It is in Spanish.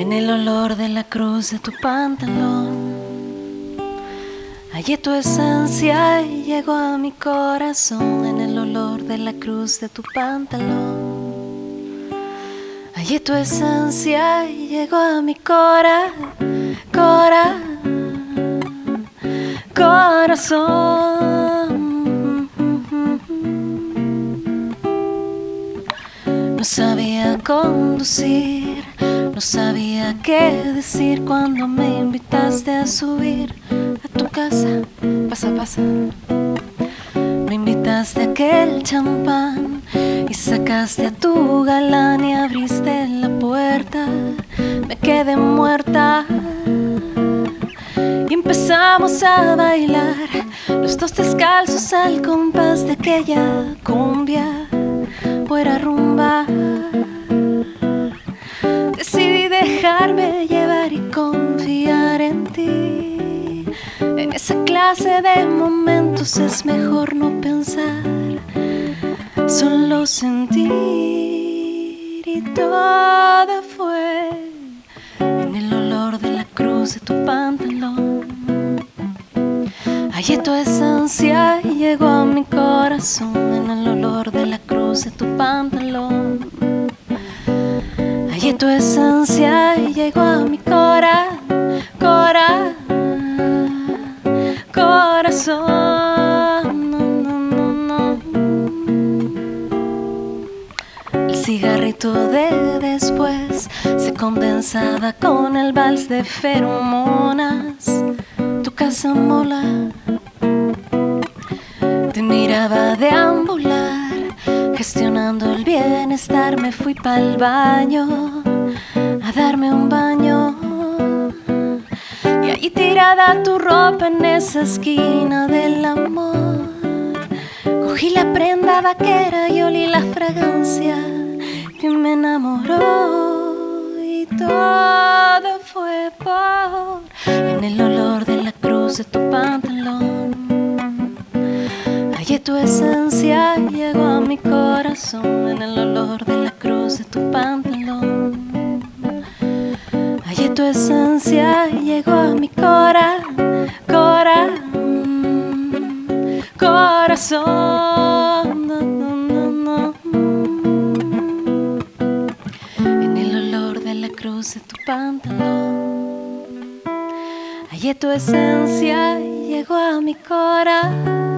En el olor de la cruz de tu pantalón. Hallé tu esencia llegó a mi corazón En el olor de la cruz de tu pantalón. Hallé tu esencia llegó a mi cora, cora, corazón. No sabía conducir no sabía qué decir cuando me invitaste a subir a tu casa. Pasa, pasa. Me invitaste a aquel champán y sacaste a tu galán y abriste la puerta. Me quedé muerta. Y empezamos a bailar, los dos descalzos al compás de aquella cumbia, clase de momentos es mejor no pensar, solo sentir y todo fue en el olor de la cruz de tu pantalón. Hallé tu esencia llegó a mi corazón en el olor de la cruz de tu pantalón tu esencia llegó a mi cora, de después se condensaba con el vals de feromonas. Tu casa mola te miraba deambular gestionando el bienestar me fui pa'l baño a darme un baño. Y ahí tirada tu ropa en esa esquina del amor. Cogí la prenda vaquera y olí la fragancia que me enamoró. Y todo fue por en el olor de la cruz de tu pantalón. Hallé tu esencia, llegó a mi corazón en el olor de la cruz de tu pantalón tu esencia llegó a mi cora, cora, corazón. Cruz de tu pantalón, hallé tu esencia llegó a mi cora.